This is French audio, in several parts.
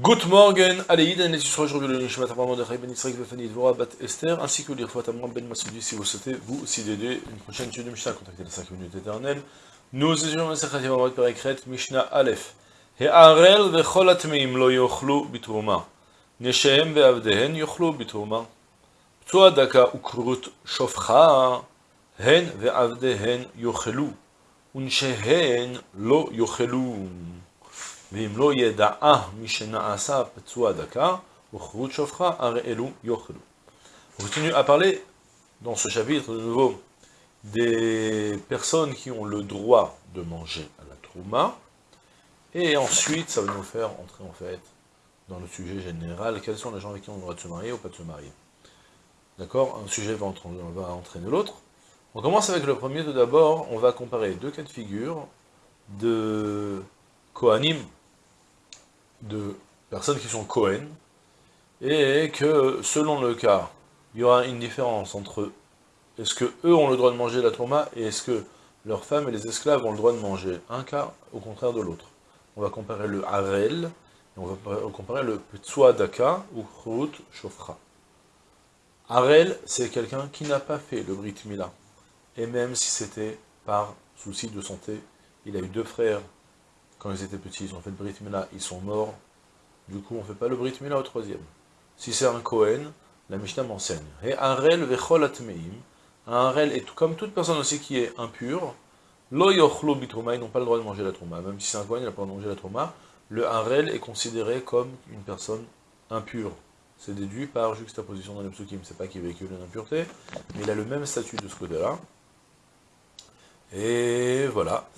Good morning, Aleïd, et sera aujourd'hui le Nishmat Abraham de Ben Israël Befani Dvora Bat Esther, ainsi que l'Irfat Amram Ben Masoudi, si vous souhaitez vous aussi d'aider une prochaine étude de Mishnah, contactez les 5 minutes éternelles. Nous étudions la Sechat Yavamat Perekret, Mishnah Aleph. He'arel vechol atmeim lo yochlu bitruma. Neshem ve'avdehen yochlu bitruma. Ptua daka ukrut shofcha. Hen ve'avdehen yochelu. Unshehen lo yochelu. On continue à parler, dans ce chapitre de nouveau, des personnes qui ont le droit de manger à la trouma, et ensuite, ça va nous faire entrer en fait dans le sujet général, quels sont les gens avec qui on a le droit de se marier ou pas de se marier. D'accord? Un sujet va, entraîner l'autre. On commence avec le premier, tout d'abord, on va comparer deux cas de figure de Kohanim, de personnes qui sont Cohen, et que selon le cas, il y aura une différence entre est-ce que eux ont le droit de manger la trauma et est-ce que leurs femmes et les esclaves ont le droit de manger un cas au contraire de l'autre. On va comparer le Harel, et on va comparer le Ptsua Daka ou Chrout Shofra. Harel, c'est quelqu'un qui n'a pas fait le Brit Mila. Et même si c'était par souci de santé, il a eu deux frères quand ils étaient petits, ils ont fait le Brit Mila, ils sont morts. Du coup, on ne fait pas le Brit Mila au troisième. Si c'est un Kohen, la Mishnah m'enseigne. Et Harel vechol atmeim, un Harel est comme toute personne aussi qui est impure, lo yochlo bitrouma, ils n'ont pas le droit de manger la trouma. Même si c'est un Kohen, il n'a pas le droit de manger la trouma. Le Harel est considéré comme une personne impure. C'est déduit par juxtaposition dans les psukim. C'est pas qu'il véhicule une impureté, mais il a le même statut de ce côté-là. Et voilà.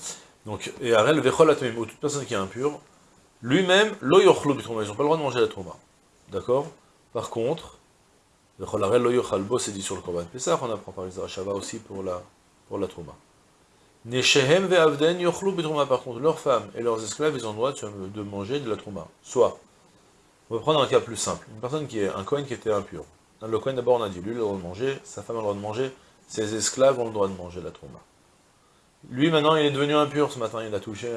Donc, et Arel vechol ou toute personne qui est impure, lui-même, lo bitrouma, ils n'ont pas le droit de manger la trouma. D'accord? Par contre, vechol c'est dit sur le Korban Pessah, on apprend par exemple Shava aussi pour la, pour la trouma. Neshehem ve'avden yochlu bitrouma, par contre, leurs femmes et leurs esclaves, ils ont le droit de manger de la trouma. Soit, on va prendre un cas plus simple, une personne qui est, un Kohen qui était impur. Le Kohen d'abord on a dit, lui il a le droit de manger, sa femme a le droit de manger, ses esclaves ont le droit de manger la trouma. Lui, maintenant, il est devenu impur ce matin. Il a touché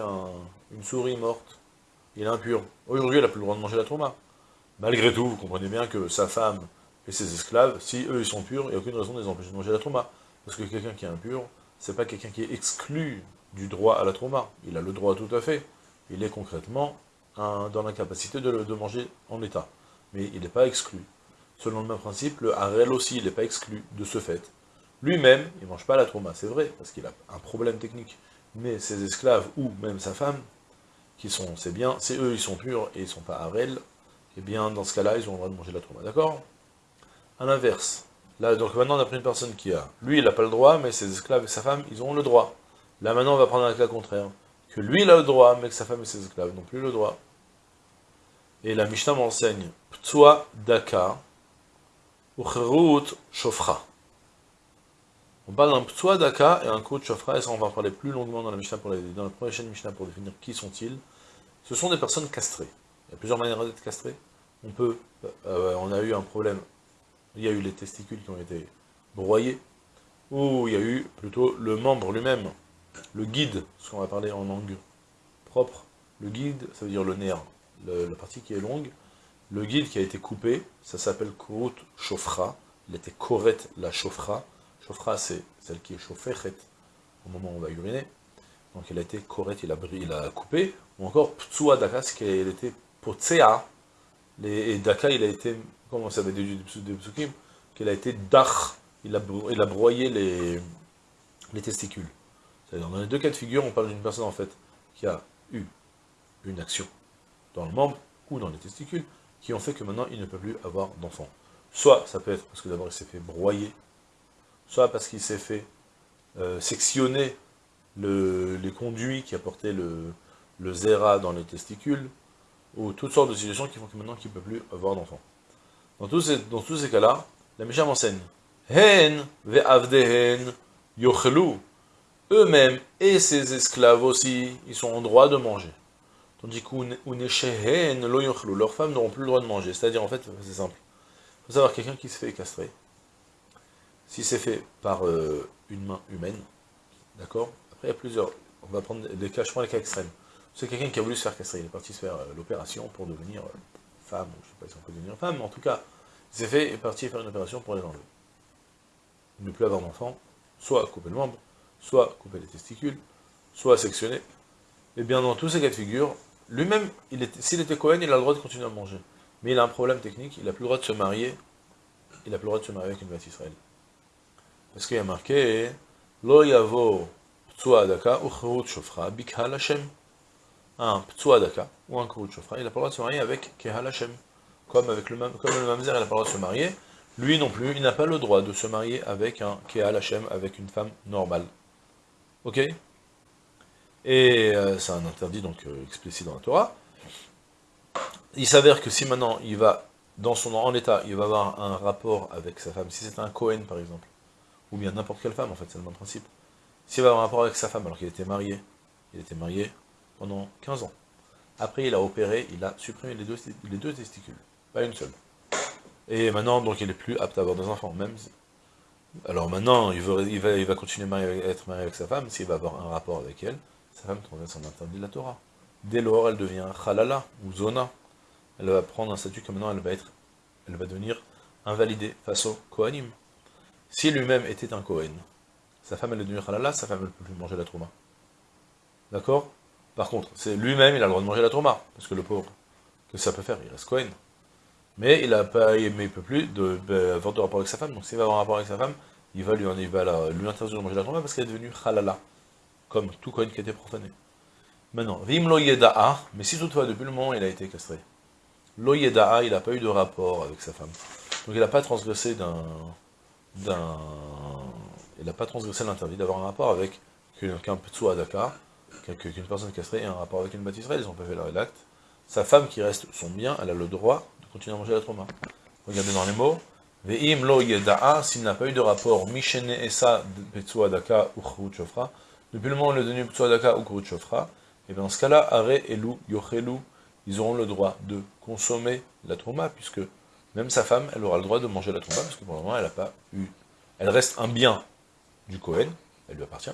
une souris morte. Il est impur. Aujourd'hui, il n'a plus le droit de manger la trauma. Malgré tout, vous comprenez bien que sa femme et ses esclaves, si eux, ils sont purs, il n'y a aucune raison de les empêcher de manger la trauma. Parce que quelqu'un qui est impur, c'est pas quelqu'un qui est exclu du droit à la trauma. Il a le droit tout à fait. Il est concrètement dans l'incapacité de, de manger en état. Mais il n'est pas exclu. Selon le même principe, le harel aussi, il n'est pas exclu de ce fait. Lui-même, il ne mange pas la trauma, c'est vrai, parce qu'il a un problème technique. Mais ses esclaves, ou même sa femme, qui sont, c'est bien, c'est eux, ils sont purs, et ils ne sont pas arel, et eh bien, dans ce cas-là, ils ont le droit de manger la trauma, d'accord? À l'inverse, là, donc maintenant, on a pris une personne qui a, lui, il n'a pas le droit, mais ses esclaves et sa femme, ils ont le droit. Là, maintenant, on va prendre un cas contraire, que lui, il a le droit, mais que sa femme et ses esclaves n'ont plus le droit. Et la Mishnah m'enseigne, Ptsua daka, Ucherut shofra. On parle d'un et un de shofra, et ça on va en parler plus longuement dans la Mishnah, pour dans la prochaine Mishnah pour définir qui sont-ils. Ce sont des personnes castrées. Il y a plusieurs manières d'être castrées. On peut, euh, on a eu un problème, il y a eu les testicules qui ont été broyés, ou il y a eu plutôt le membre lui-même, le guide, ce qu'on va parler en langue propre. Le guide, ça veut dire le nerf, la partie qui est longue. Le guide qui a été coupé, ça s'appelle kurut shofra, il était koret la shofra, Chauffra, c'est celle qui est chauffée au moment où on va uriner. Donc elle a été correcte, il a, il a coupé. Ou encore Ptsua Daka, c'est qu'elle était Potsea. Et Daka, il a été, comment ça veut dire des psukim Qu'il a été Dach, il a, broyé les, les testicules. Dans les deux cas de figure, on parle d'une personne en fait qui a eu une action dans le membre ou dans les testicules qui ont fait que maintenant il ne peut plus avoir d'enfant. Soit ça peut être parce que d'abord il s'est fait broyer soit parce qu'il s'est fait euh, sectionner les conduits qui apportaient le, le zéra dans les testicules, ou toutes sortes de situations qui font que maintenant qu'il ne peut plus avoir d'enfant. Dans tous ces, cas-là, la Mishnah m'enseigne Hen ve'avdehen yochelu. Eux-mêmes et ses esclaves aussi, ils sont en droit de manger. Tandis qu'uneshehen lo yochelu. Leurs femmes n'auront plus le droit de manger. C'est-à-dire, en fait, c'est simple. Il faut savoir, quelqu'un qui se fait castrer, si c'est fait par euh, une main humaine, d'accord Après, il y a plusieurs. On va prendre des cas, je prends les cas extrêmes. C'est quelqu'un qui a voulu se faire castrer, il est parti se faire euh, l'opération pour devenir euh, femme, je sais pas si on peut devenir femme, mais en tout cas, il s'est fait, est parti faire une opération pour les enlever. Ne plus avoir d'enfant, soit couper le membre, soit couper les testicules, soit sectionner. Et bien dans tous ces cas de figure, lui-même, s'il était Cohen, il a le droit de continuer à manger. Mais il a un problème technique, il n'a plus le droit de se marier, il n'a plus le droit de se marier avec une bête Israël. Parce qu'il y a marqué, Lo yavo ptsuadaka ou shofra bikhal Hashem. Un ptsuadaka ou un kurut shofra, il n'a pas le droit de se marier avec kehal Hashem. Comme, avec le, comme le mamzer, il n'a pas le droit de se marier, lui non plus, il n'a pas le droit de se marier avec un kehal Hashem, avec une femme normale. Ok? Et euh, c'est un interdit donc euh, explicite dans la Torah. Il s'avère que si maintenant il va, dans son en état, il va avoir un rapport avec sa femme, si c'est un Cohen par exemple, ou bien n'importe quelle femme en fait, c'est le même principe. S'il va avoir un rapport avec sa femme alors qu'il était marié, il était marié pendant 15 ans. Après il a opéré, il a supprimé les deux, les testicules, pas une seule. Et maintenant, donc il est plus apte à avoir des enfants, même alors maintenant, il, va, continuer à être marié avec sa femme, s'il va avoir un rapport avec elle, sa femme transgresse un interdit de la Torah. Dès lors, elle devient halala, ou zona. Elle va prendre un statut que maintenant elle va être, elle va devenir invalidée face au Kohanim. Si lui-même était un Kohen, sa femme elle est devenue halala, sa femme ne peut plus manger la trauma. D'accord? Par contre, c'est lui-même, il a le droit de manger la trauma, parce que le pauvre, que ça peut faire Il reste Kohen. Mais il a pas, mais il peut plus de, avoir de rapport avec sa femme. Donc s'il va avoir un rapport avec sa femme, il va lui, interdire de manger la tombe parce qu'elle est devenue halala, comme tout Kohen qui a été profané. Maintenant, vim lo yeda'a, mais si toutefois depuis le moment il a été castré, lo yeda'a, il n'a pas eu de rapport avec sa femme. Donc il n'a pas transgressé d'un, d'un, il n'a pas transgressé l'interdit d'avoir un rapport avec qu'un petsu adaka, qu'une personne castrée ait un rapport avec une bâtisse ils ont pas fait leur acte. Sa femme qui reste son bien, elle a le droit continue à manger la trauma. Regardez dans les mots. Ve'im lo yeda'a, s'il n'a pas eu de rapport, mishene esa petsuadaka ou churut shofra, depuis le moment où il est devenu petsuadaka ou churut shofra, et bien dans ce cas-là, are yochelu, ils auront le droit de consommer la trauma, puisque même sa femme, elle aura le droit de manger la trauma, parce que pour le moment, elle n'a pas eu... Elle reste un bien du Cohen, elle lui appartient,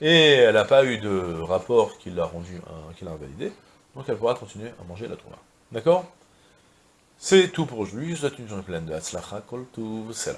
et elle n'a pas eu de rapport qui l'a rendu, qui l'a invalidé, donc elle pourra continuer à manger la trauma. D'accord? C'est tout pour aujourd'hui, je vous souhaite une journée pleine de Hatzlacha, Kol c'est.